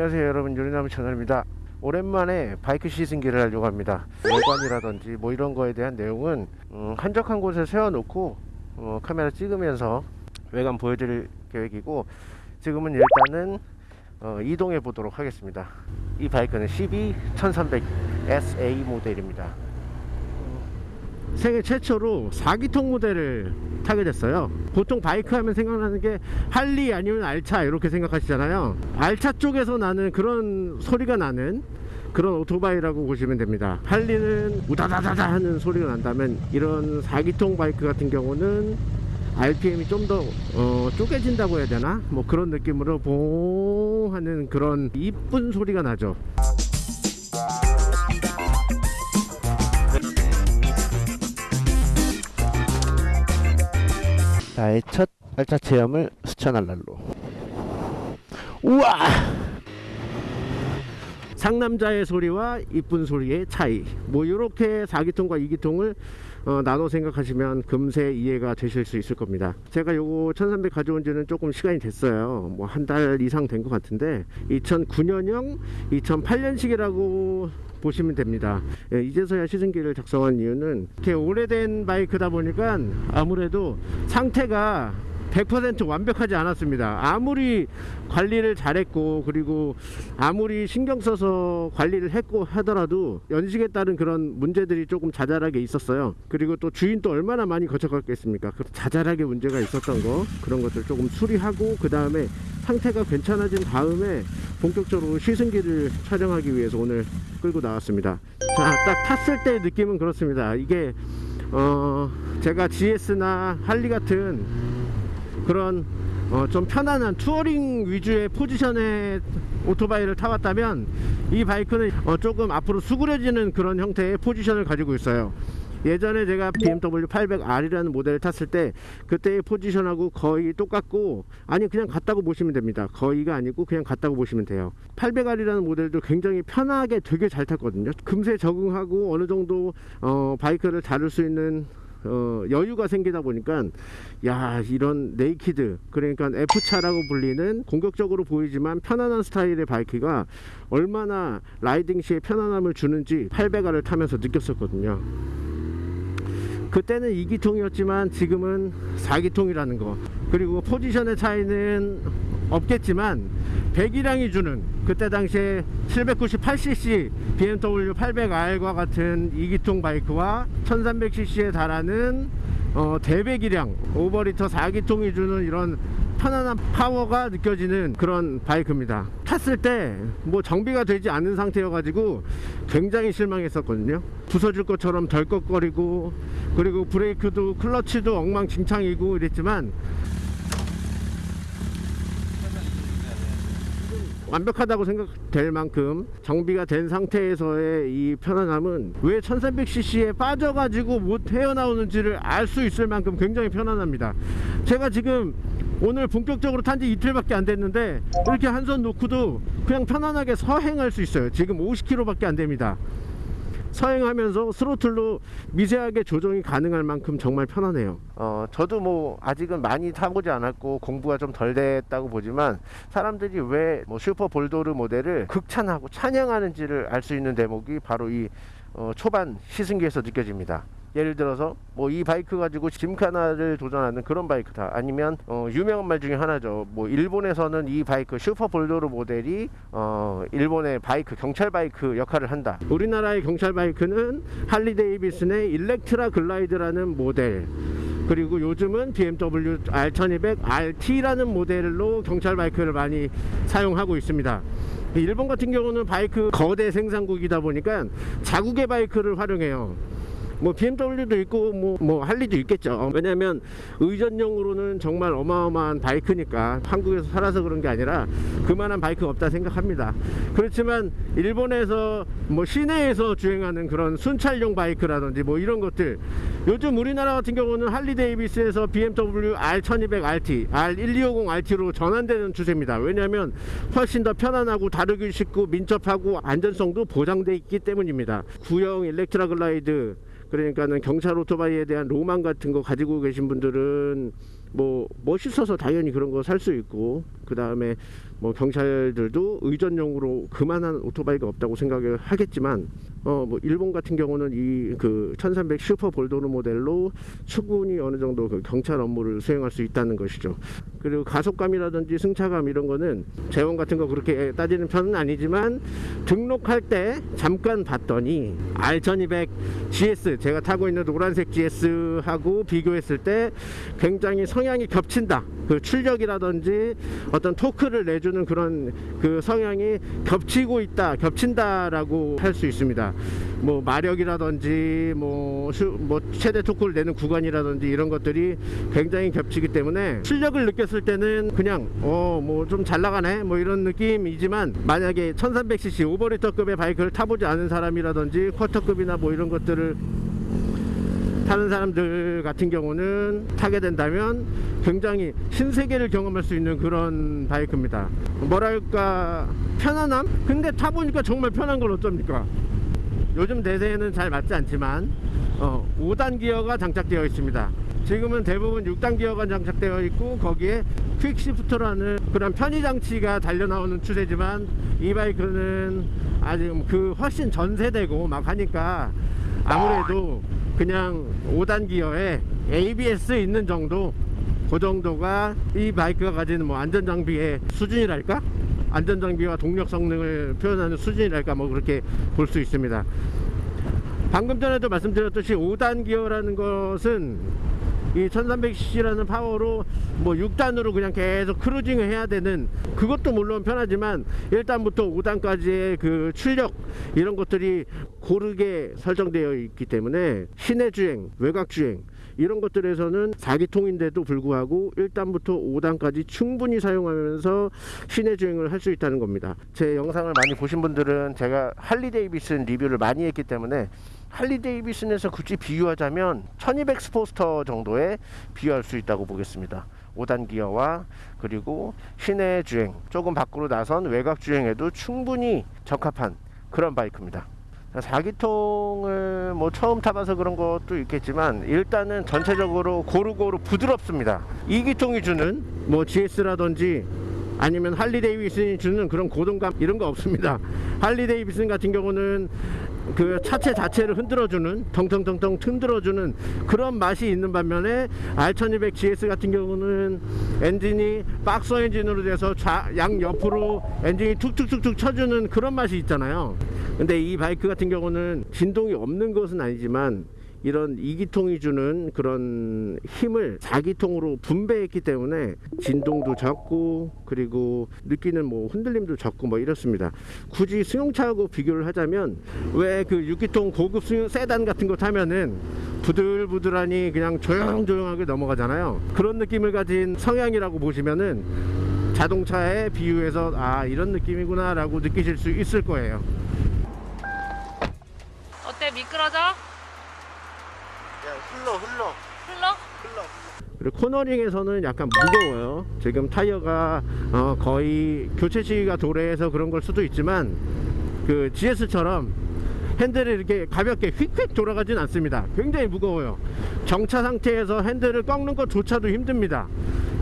안녕하세요 여러분. 요리나무 채널입니다. 오랜만에 바이크 시승기를 하려고 합니다. 외관이라든지 뭐 이런 거에 대한 내용은 음, 한적한 곳에 세워놓고 어, 카메라 찍으면서 외관 보여드릴 계획이고 지금은 일단은 어, 이동해 보도록 하겠습니다. 이 바이크는 CB 1300 SA 모델입니다 세계 최초로 4기통 모델을 타게 됐어요. 보통 바이크 하면 생각나는 게 할리 아니면 알차 이렇게 생각하시잖아요. 알차 쪽에서 나는 그런 소리가 나는 그런 오토바이라고 보시면 됩니다. 할리는 우다다다다 하는 소리가 난다면 이런 4기통 바이크 같은 경우는 RPM이 좀더 어, 쪼개진다고 해야 되나? 뭐 그런 느낌으로 봉 하는 그런 이쁜 소리가 나죠 나의 첫 알차 체험을 수천할 날로. 우와! 상남자의 소리와 이쁜 소리의 차이. 뭐 이렇게 4기통과 2기통을 어, 나눠 생각하시면 금세 이해가 되실 수 있을 겁니다. 제가 요거 1300 가져온 지는 조금 시간이 됐어요. 뭐 한 달 이상 된 것 같은데 2009년형 2008년식이라고 보시면 됩니다. 예, 이제서야 시승기를 작성한 이유는 이렇게 오래된 바이크다 보니까 아무래도 상태가 100% 완벽하지 않았습니다. 아무리 관리를 잘했고 그리고 아무리 신경 써서 관리를 했고 하더라도 연식에 따른 그런 문제들이 조금 자잘하게 있었어요. 그리고 또 주인도 얼마나 많이 거쳐갔겠습니까? 그 자잘하게 문제가 있었던 거 그런 것들 조금 수리하고 그 다음에 상태가 괜찮아진 다음에 본격적으로 시승기를 촬영하기 위해서 오늘 끌고 나왔습니다. 자 딱 탔을 때 느낌은 그렇습니다. 이게 어 제가 GS나 할리 같은 그런 어, 좀 편안한 touring 위주의 포지션의 오토바이를 타봤다면 이 바이크는 어, 조금 앞으로 수그려지는 그런 형태의 포지션을 가지고 있어요. 예전에 제가 BMW 800R이라는 모델을 탔을 때 그때의 포지션하고 거의 똑같고 아니 그냥 같다고 보시면 됩니다. 거의가 아니고 그냥 같다고 보시면 돼요. 800R이라는 모델도 굉장히 편하게 되게 잘 탔거든요. 금세 적응하고 어느 정도 어, 바이크를 다룰 수 있는 어, 여유가 생기다 보니까 야 이런 naked 그러니까 F차라고 불리는 공격적으로 보이지만 편안한 스타일의 바이크가 얼마나 riding 시에 편안함을 주는지 800R을 타면서 느꼈었거든요. 그때는 2기통이었지만 지금은 4기통이라는 거. 그리고 포지션의 차이는 없겠지만 배기량이 주는 그때 당시에 798cc BMW 800R과 같은 2기통 바이크와 1300cc에 달하는 어, 대배기량 오버리터 4기통이 주는 이런 편안한 파워가 느껴지는 그런 바이크입니다. 탔을 때 뭐 정비가 되지 않은 상태여 가지고 굉장히 실망했었거든요. 부서질 것처럼 덜컥거리고 그리고 브레이크도 클러치도 엉망진창이고 이랬지만 완벽하다고 생각될 만큼 정비가 된 상태에서의 이 편안함은 왜 1300cc에 빠져가지고 못 헤어나오는지를 알 수 있을 만큼 굉장히 편안합니다. 제가 지금 오늘 본격적으로 탄 지 이틀밖에 안 됐는데 이렇게 한 손 놓고도 그냥 편안하게 서행할 수 있어요. 지금 50km 밖에 안 됩니다 서행하면서 스로틀로 미세하게 조정이 가능할 만큼 정말 편하네요. 어 저도 뭐 아직은 많이 타보지 않았고 공부가 좀 덜 됐다고 보지만 사람들이 왜 뭐 슈퍼 볼도르 모델을 극찬하고 찬양하는지를 알 수 있는 대목이 바로 이 어, 초반 시승기에서 느껴집니다 예를 들어서 뭐 이 바이크 가지고 gymkhana를 도전하는 그런 바이크다 아니면 어, 유명한 말 중에 하나죠. 뭐 일본에서는 이 바이크 슈퍼 볼도르 모델이 어, 일본의 바이크 경찰 바이크 역할을 한다. 우리나라의 경찰 바이크는 할리 데이비슨의 일렉트라 글라이드라는 모델 그리고 요즘은 BMW R1200 RT라는 모델로 경찰 바이크를 많이 사용하고 있습니다. 일본 같은 경우는 바이크 거대 생산국이다 보니까 자국의 바이크를 활용해요 뭐 BMW도 있고 뭐, 뭐 할리도 있겠죠. 왜냐면 의전용으로는 정말 어마어마한 바이크니까 한국에서 살아서 그런 게 아니라 그만한 바이크가 없다 생각합니다. 그렇지만 일본에서 뭐 시내에서 주행하는 그런 순찰용 바이크라든지 뭐 이런 것들 요즘 우리나라 같은 경우는 할리 데이비스에서 BMW R1200 RT R1250 RT로 전환되는 추세입니다. 왜냐하면 훨씬 더 편안하고 다루기 쉽고 민첩하고 안전성도 보장되어 있기 때문입니다. 구형 일렉트라 글라이드 그러니까는 경찰 오토바이에 대한 로망 같은 거 가지고 계신 분들은 뭐 멋있어서 당연히 그런 거 살 수 있고 그 다음에 뭐 경찰들도 의전용으로 그만한 오토바이가 없다고 생각을 하겠지만 어 뭐 일본 같은 경우는 이 그 1300 슈퍼 볼도르 모델로 충분히 어느 정도 그 경찰 업무를 수행할 수 있다는 것이죠. 그리고 가속감이라든지 승차감 이런 거는 재원 같은 거 그렇게 따지는 편은 아니지만 등록할 때 잠깐 봤더니 R1200 GS 제가 타고 있는 노란색 GS하고 비교했을 때 굉장히 성향이 겹친다. 그 출력이라든지 어떤 토크를 내주 는 그런 그 성향이 겹치고 있다, 겹친다라고 할 수 있습니다. 뭐 마력이라든지 뭐, 슈- 뭐 최대 토크를 내는 구간이라든지 이런 것들이 굉장히 겹치기 때문에 출력을 느꼈을 때는 그냥 어 뭐 좀 잘 나가네 뭐 이런 느낌이지만 만약에 1300cc 오버리터급의 바이크를 타보지 않은 사람이라든지 쿼터급이나 뭐 이런 것들을 타는 사람들 같은 경우는 타게 된다면 굉장히 신세계를 경험할 수 있는 그런 바이크입니다. 뭐랄까 편안함? 근데 타보니까 정말 편한 건 어쩝니까? 요즘 대세에는 잘 맞지 않지만 어, 5단 기어가 장착되어 있습니다. 지금은 대부분 6단 기어가 장착되어 있고 거기에 퀵시프터라는 그런 편의 장치가 달려 나오는 추세지만 이 바이크는 아직 그 훨씬 전 세대고 막 하니까 아무래도 그냥 5단 기어에 ABS 있는 정도 그 정도가 이 바이크가 가지는 뭐 안전 장비의 수준이랄까? 안전 장비와 동력 성능을 표현하는 수준이랄까 뭐 그렇게 볼 수 있습니다. 방금 전에도 말씀드렸듯이 5단 기어라는 것은 이 1300cc라는 파워로 뭐 6단으로 그냥 계속 크루징을 해야 되는 그것도 물론 편하지만 1단부터 5단까지의 그 출력 이런 것들이 고르게 설정되어 있기 때문에 시내 주행, 외곽 주행 이런 것들에서는 4기통인데도 불구하고 1단부터 5단까지 충분히 사용하면서 시내 주행을 할 수 있다는 겁니다. 제 영상을 많이 보신 분들은 제가 할리 데이비슨 리뷰를 많이 했기 때문에 할리 데이비슨에서 굳이 비유하자면 1200 스포스터 정도에 비유할 수 있다고 보겠습니다. 5단 기어와 그리고 시내 주행 조금 밖으로 나선 외곽 주행에도 충분히 적합한 그런 바이크입니다. 4기통을 뭐 처음 타봐서 그런 것도 있겠지만 일단은 전체적으로 고루고루 부드럽습니다. 2기통이 주는 뭐 GS라든지 아니면 할리 데이비슨이 주는 그런 고동감 이런 거 없습니다. 할리 데이비슨 같은 경우는 그 차체 자체를 흔들어주는 텅텅텅텅 흔들어주는 그런 맛이 있는 반면에 R1200 GS 같은 경우는 엔진이 박스 엔진으로 돼서 좌, 양 옆으로 엔진이 툭툭툭툭 쳐주는 그런 맛이 있잖아요. 근데 이 바이크 같은 경우는 진동이 없는 것은 아니지만 이런 2기통이 주는 그런 힘을 4기통으로 분배했기 때문에 진동도 적고 그리고 느끼는 뭐 흔들림도 적고 뭐 이렇습니다. 굳이 승용차하고 비교를 하자면 왜 그 6기통 고급 승용 세단 같은 거 타면은 부들부들하니 그냥 조용조용하게 넘어가잖아요. 그런 느낌을 가진 성향이라고 보시면은 자동차에 비유해서 아 이런 느낌이구나 라고 느끼실 수 있을 거예요. 어때 미끄러져? 흘러 흘러. 흘러? 그리고 코너링에서는 약간 무거워요. 지금 타이어가 어, 거의 교체 시기가 도래해서 그런 걸 수도 있지만 그 GS처럼 핸들이 이렇게 가볍게 휙휙 돌아가진 않습니다. 굉장히 무거워요. 정차 상태에서 핸들을 꺾는 것조차도 힘듭니다.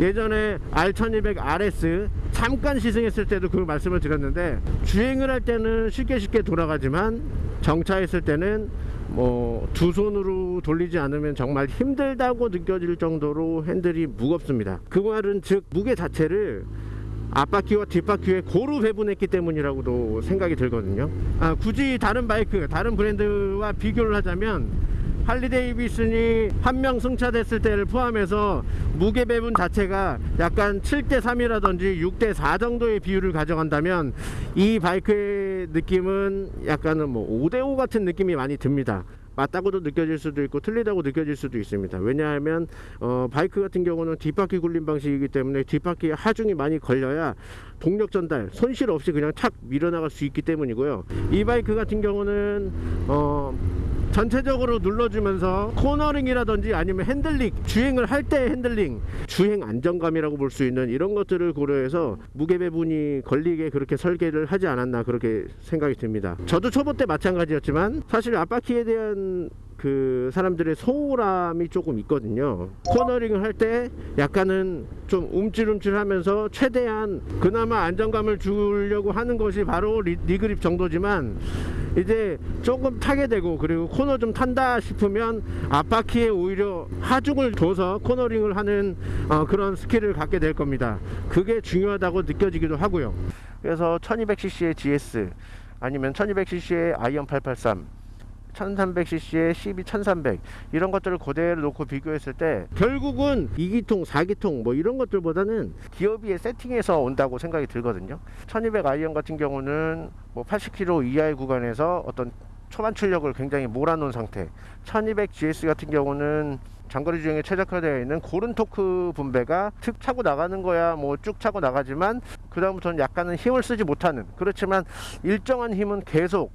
예전에 R1200 RS 잠깐 시승했을 때도 그 말씀을 드렸는데 주행을 할 때는 쉽게 쉽게 돌아가지만 정차했을 때는 뭐 두 손으로 돌리지 않으면 정말 힘들다고 느껴질 정도로 핸들이 무겁습니다. 그 말은 즉 무게 자체를 앞바퀴와 뒷바퀴에 고루 배분했기 때문이라고도 생각이 들거든요. 아, 굳이 다른 바이크, 다른 브랜드와 비교를 하자면 할리 데이비슨이 한 명 승차됐을 때를 포함해서 무게 배분 자체가 약간 7대 3이라든지 6대 4 정도의 비율을 가져간다면 이 바이크의 느낌은 약간은 뭐 5대 5 같은 느낌이 많이 듭니다. 맞다고도 느껴질 수도 있고 틀리다고 느껴질 수도 있습니다. 왜냐하면 어, 바이크 같은 경우는 뒷바퀴 굴림 방식이기 때문에 뒷바퀴에 하중이 많이 걸려야 동력 전달 손실 없이 그냥 착 밀어나갈 수 있기 때문이고요. 이 바이크 같은 경우는 어, 전체적으로 눌러주면서 코너링이라든지 아니면 핸들링 주행을 할 때 핸들링 주행 안정감이라고 볼 수 있는 이런 것들을 고려해서 무게 배분이 걸리게 그렇게 설계를 하지 않았나 그렇게 생각이 듭니다 저도 초보 때 마찬가지였지만 사실 앞바퀴에 대한 그 사람들의 소홀함이 조금 있거든요. 코너링을 할 때 약간은 좀 움찔움찔하면서 최대한 그나마 안정감을 주려고 하는 것이 바로 knee, knee grip 정도지만 이제 조금 타게 되고 그리고 코너 좀 탄다 싶으면 앞바퀴에 오히려 하중을 둬서 코너링을 하는 어, 그런 skill을 갖게 될 겁니다. 그게 중요하다고 느껴지기도 하고요. 그래서 1200cc의 GS 아니면 1200cc의 아이언 883 1300cc의 CB 1300 이런 것들을 그대로 놓고 비교했을 때 결국은 2기통 4기통 뭐 이런 것들보다는 기어비의 세팅에서 온다고 생각이 들거든요. 1200 아이언 같은 경우는 뭐 80km 이하의 구간에서 어떤 초반 출력을 굉장히 몰아놓은 상태. 1200 GS 같은 경우는 장거리 주행에 최적화되어 있는 고른 토크 분배가 툭 차고 나가는 거야 뭐 쭉 차고 나가지만 그 다음부터는 약간은 힘을 쓰지 못하는. 그렇지만 일정한 힘은 계속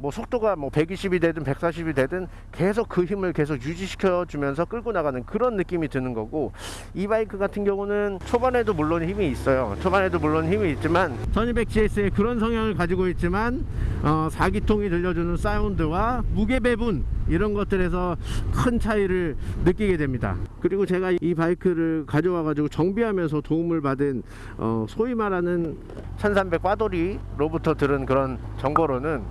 뭐 속도가 뭐 120이 되든 140이 되든 계속 그 힘을 계속 유지시켜 주면서 끌고 나가는 그런 느낌이 드는 거고 이 바이크 같은 경우는 초반에도 물론 힘이 있어요. 초반에도 물론 힘이 있지만 1200GS의 그런 성향을 가지고 있지만 어, 4기통이 들려주는 사운드와 무게 배분 이런 것들에서 큰 차이를 느끼게 됩니다. 그리고 제가 이 바이크를 가져와 가지고 정비하면서 도움을 받은 어, 소위 말하는 1300 빠돌이로부터 들은 그런 정보로는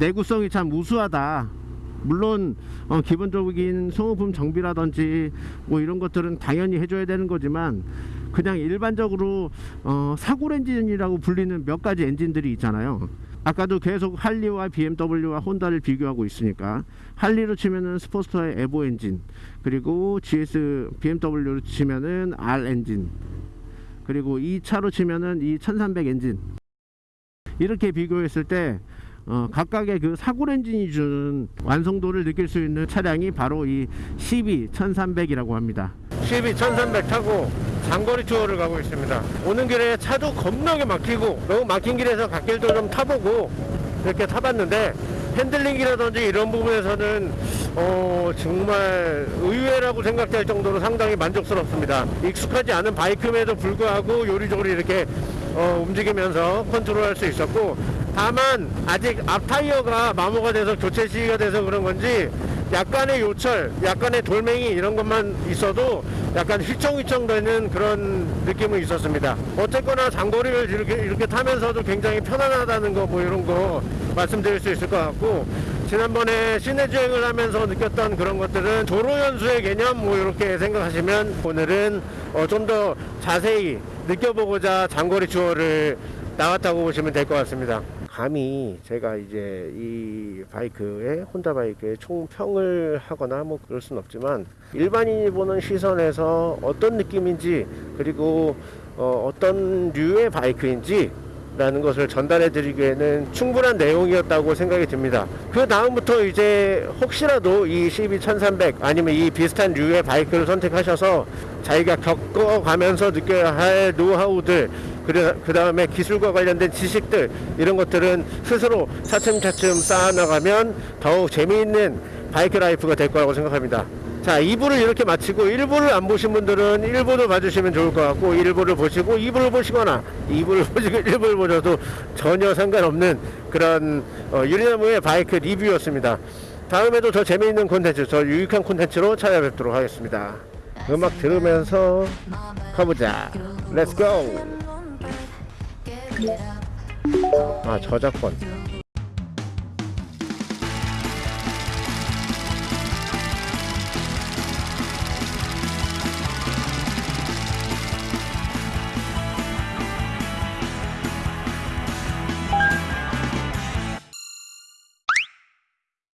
내구성이 참 우수하다. 물론 어, 기본적인 소모품 정비라든지 뭐 이런 것들은 당연히 해줘야 되는 거지만 그냥 일반적으로 어, 사골 엔진이라고 불리는 몇 가지 엔진들이 있잖아요. 아까도 계속 할리와 BMW와 혼다를 비교하고 있으니까 할리로 치면은 스포스터의 에보 엔진 그리고 GS BMW로 치면은 R 엔진 그리고 이 차로 치면은 이 1300 엔진 이렇게 비교했을 때 어, 각각의 그 사골 엔진이 주는 완성도를 느낄 수 있는 차량이 바로 이 CB 1300이라고 합니다. CB 1300 타고 장거리 투어를 가고 있습니다. 오는 길에 차도 겁나게 막히고 너무 막힌 길에서 갓길도 좀 타보고 이렇게 타봤는데 핸들링이라든지 이런 부분에서는 어, 정말 의외라고 생각될 정도로 상당히 만족스럽습니다. 익숙하지 않은 바이크임에도 불구하고 요리조리 이렇게 어, 움직이면서 컨트롤할 수 있었고 다만 아직 앞 타이어가 마모가 돼서 교체 시기가 돼서 그런 건지 약간의 요철, 약간의 돌멩이 이런 것만 있어도 약간 휘청휘청 되는 그런 느낌은 있었습니다. 어쨌거나 장거리를 이렇게, 이렇게 타면서도 굉장히 편안하다는 거 뭐 이런 거 말씀드릴 수 있을 것 같고 지난번에 시내 주행을 하면서 느꼈던 그런 것들은 도로 연수의 개념 뭐 이렇게 생각하시면 오늘은 어, 좀 더 자세히 느껴보고자 장거리 투어를 나왔다고 보시면 될 것 같습니다. 감히 제가 이제 이 바이크에 혼다 바이크에 총평을 하거나 뭐 그럴 순 없지만 일반인이 보는 시선에서 어떤 느낌인지 그리고 어, 어떤 류의 바이크인지 라는 것을 전달해 드리기에는 충분한 내용이었다고 생각이 듭니다. 그 다음부터 이제 혹시라도 이 CB1300 아니면 이 비슷한 류의 바이크를 선택하셔서 자기가 겪어가면서 느껴야 할 노하우들 그 다음에 기술과 관련된 지식들 이런 것들은 스스로 차츰차츰 쌓아나가면 더욱 재미있는 바이크 life가 될 거라고 생각합니다. 자 2부를 이렇게 마치고 1부를 안 보신 분들은 1부도 봐주시면 좋을 것 같고 1부를 보시고 2부를 보시거나 2부를 보시고 1부를 보셔도 전혀 상관없는 그런 어, 유리나무의 바이크 리뷰였습니다. 다음에도 더 재미있는 콘텐츠 더 유익한 콘텐츠로 찾아뵙도록 하겠습니다. 음악 들으면서 가보자. Let's go 아 저작권